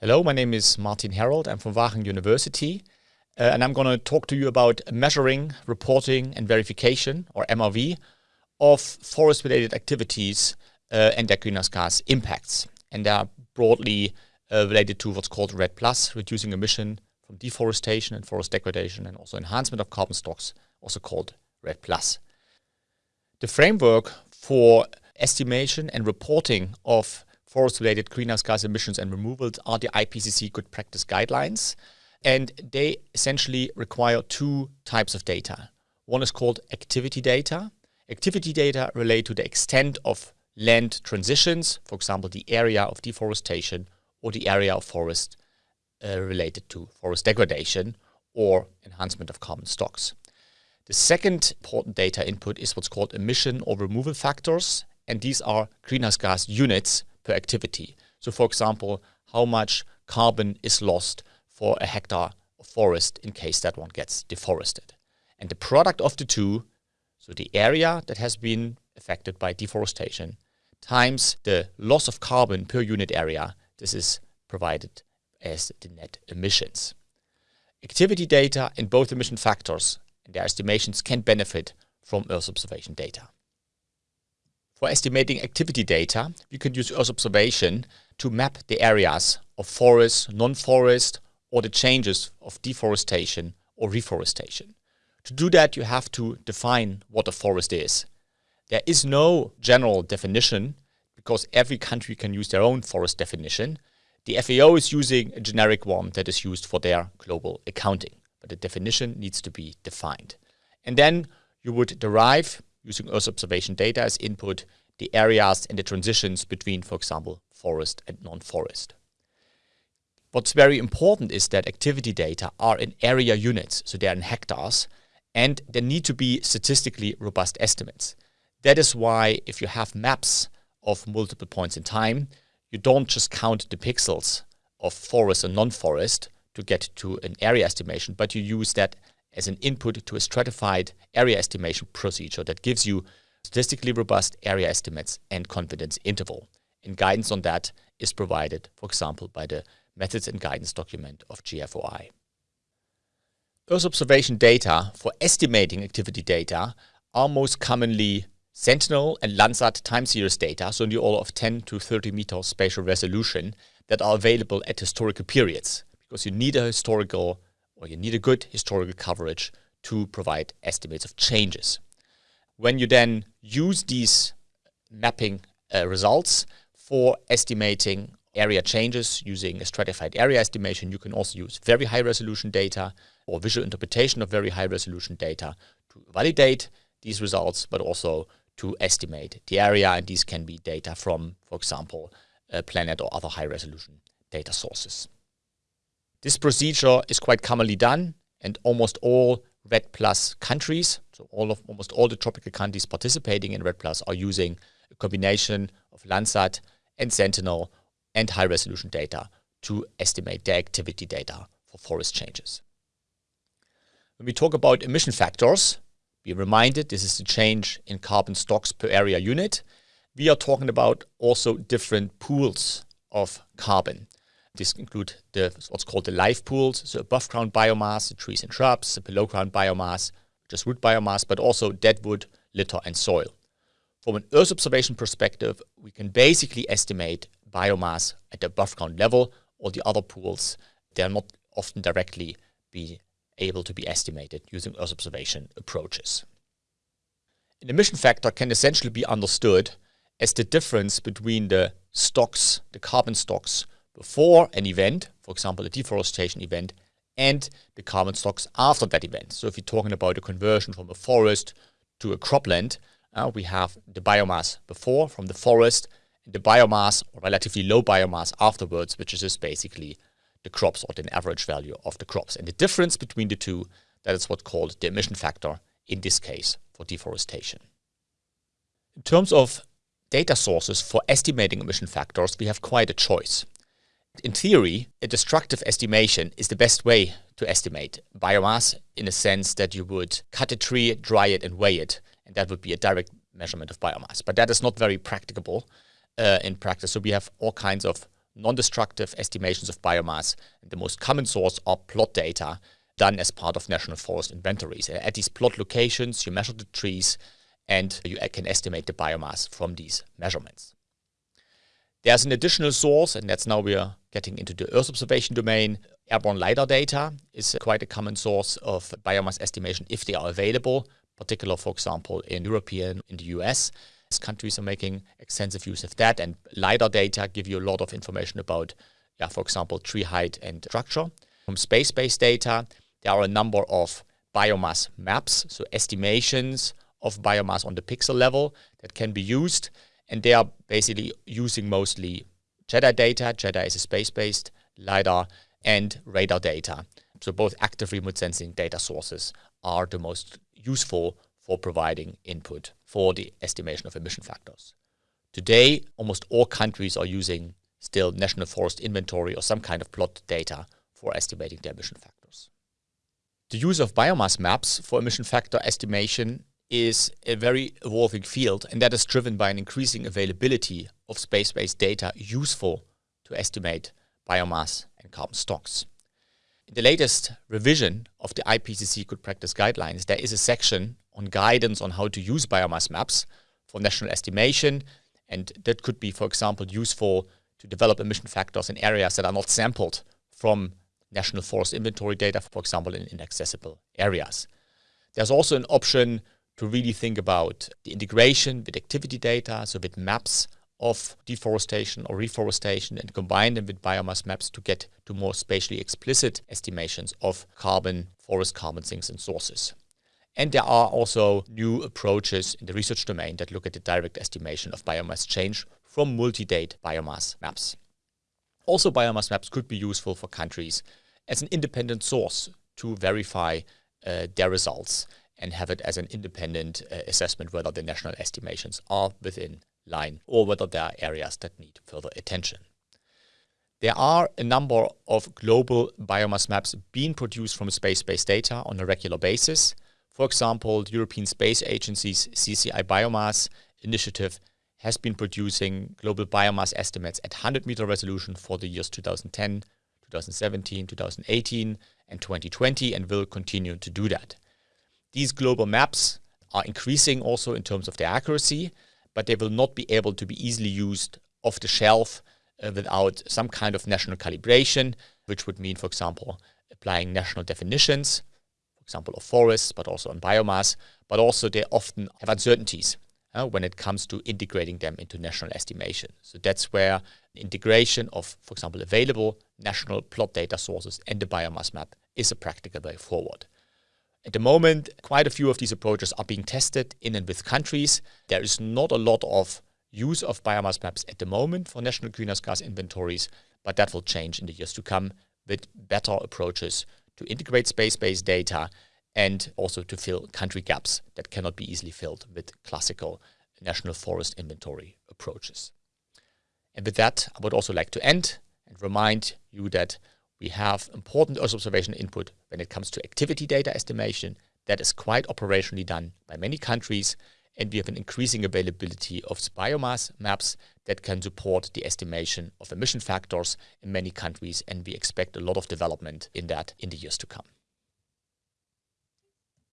Hello, my name is Martin Herold. I'm from Wageningen University. Uh, and I'm going to talk to you about measuring, reporting and verification, or MRV, of forest-related activities uh, and their greenhouse gas impacts. And they are broadly uh, related to what's called REDD+, plus reducing emission from deforestation and forest degradation, and also enhancement of carbon stocks, also called REDD+. The framework for estimation and reporting of forest-related greenhouse gas emissions and removals are the IPCC good practice guidelines. And they essentially require two types of data. One is called activity data. Activity data relate to the extent of land transitions, for example, the area of deforestation or the area of forest uh, related to forest degradation or enhancement of carbon stocks. The second important data input is what's called emission or removal factors, and these are greenhouse gas units per activity. So for example, how much carbon is lost for a hectare of forest in case that one gets deforested. And the product of the two, so the area that has been affected by deforestation times the loss of carbon per unit area, this is provided as the net emissions. Activity data and both emission factors and their estimations can benefit from Earth observation data. For estimating activity data, we can use Earth observation to map the areas of forest, non-forest, or the changes of deforestation or reforestation. To do that, you have to define what a forest is. There is no general definition because every country can use their own forest definition. The FAO is using a generic one that is used for their global accounting, but the definition needs to be defined. And then you would derive using Earth observation data as input, the areas and the transitions between, for example, forest and non-forest. What's very important is that activity data are in area units, so they're in hectares, and there need to be statistically robust estimates. That is why if you have maps of multiple points in time, you don't just count the pixels of forest and non-forest to get to an area estimation, but you use that as an input to a stratified area estimation procedure that gives you statistically robust area estimates and confidence interval. And guidance on that is provided, for example, by the methods and guidance document of GFOI. Earth observation data for estimating activity data are most commonly Sentinel and Landsat time series data, so in the order of 10 to 30 meter spatial resolution that are available at historical periods because you need a historical or you need a good historical coverage to provide estimates of changes. When you then use these mapping uh, results for estimating area changes using a stratified area estimation, you can also use very high resolution data or visual interpretation of very high resolution data to validate these results, but also to estimate the area. And these can be data from, for example, a planet or other high resolution data sources. This procedure is quite commonly done and almost all REDD Plus countries, so all of almost all the tropical countries participating in REDD Plus are using a combination of Landsat and Sentinel and high resolution data to estimate their activity data for forest changes. When we talk about emission factors, be reminded this is the change in carbon stocks per area unit. We are talking about also different pools of carbon. This include the what's called the live pools, so above ground biomass, the trees and shrubs, the below ground biomass, just root biomass, but also dead wood, litter and soil. From an Earth observation perspective, we can basically estimate biomass at the above ground level or the other pools. They are not often directly be able to be estimated using Earth observation approaches. An emission factor can essentially be understood as the difference between the stocks, the carbon stocks before an event, for example, a deforestation event, and the carbon stocks after that event. So if you're talking about a conversion from a forest to a cropland, uh, we have the biomass before from the forest, and the biomass, or relatively low biomass afterwards, which is just basically the crops or the average value of the crops. And the difference between the two, that is what's called the emission factor, in this case, for deforestation. In terms of data sources for estimating emission factors, we have quite a choice. In theory, a destructive estimation is the best way to estimate biomass in a sense that you would cut a tree, dry it and weigh it. And that would be a direct measurement of biomass. But that is not very practicable uh, in practice. So we have all kinds of non-destructive estimations of biomass. The most common source are plot data done as part of national forest inventories. At these plot locations, you measure the trees and you can estimate the biomass from these measurements. There's an additional source, and that's now we're getting into the Earth observation domain. Airborne LiDAR data is quite a common source of biomass estimation if they are available, particular, for example, in European, and in the US. Countries are making extensive use of that, and LiDAR data give you a lot of information about, yeah, for example, tree height and structure. From space-based data, there are a number of biomass maps, so estimations of biomass on the pixel level that can be used. And they are basically using mostly GEDI data. GEDI is a space-based LiDAR and radar data. So both active remote sensing data sources are the most useful for providing input for the estimation of emission factors. Today, almost all countries are using still national forest inventory or some kind of plot data for estimating their emission factors. The use of biomass maps for emission factor estimation is a very evolving field, and that is driven by an increasing availability of space-based data useful to estimate biomass and carbon stocks. In the latest revision of the IPCC Good Practice Guidelines, there is a section on guidance on how to use biomass maps for national estimation, and that could be, for example, useful to develop emission factors in areas that are not sampled from national forest inventory data, for example, in inaccessible areas. There's also an option to really think about the integration with activity data, so with maps of deforestation or reforestation and combine them with biomass maps to get to more spatially explicit estimations of carbon, forest carbon sinks and sources. And there are also new approaches in the research domain that look at the direct estimation of biomass change from multi-date biomass maps. Also, biomass maps could be useful for countries as an independent source to verify uh, their results and have it as an independent uh, assessment whether the national estimations are within line or whether there are areas that need further attention. There are a number of global biomass maps being produced from space-based data on a regular basis. For example, the European Space Agency's CCI Biomass initiative has been producing global biomass estimates at 100 meter resolution for the years 2010, 2017, 2018 and 2020 and will continue to do that. These global maps are increasing also in terms of their accuracy, but they will not be able to be easily used off the shelf uh, without some kind of national calibration, which would mean, for example, applying national definitions, for example, of forests, but also on biomass, but also they often have uncertainties uh, when it comes to integrating them into national estimation. So that's where integration of, for example, available national plot data sources and the biomass map is a practical way forward. At the moment, quite a few of these approaches are being tested in and with countries. There is not a lot of use of biomass maps at the moment for national greenhouse gas inventories, but that will change in the years to come with better approaches to integrate space-based data and also to fill country gaps that cannot be easily filled with classical national forest inventory approaches. And with that, I would also like to end and remind you that we have important Earth observation input when it comes to activity data estimation. That is quite operationally done by many countries. And we have an increasing availability of biomass maps that can support the estimation of emission factors in many countries. And we expect a lot of development in that in the years to come.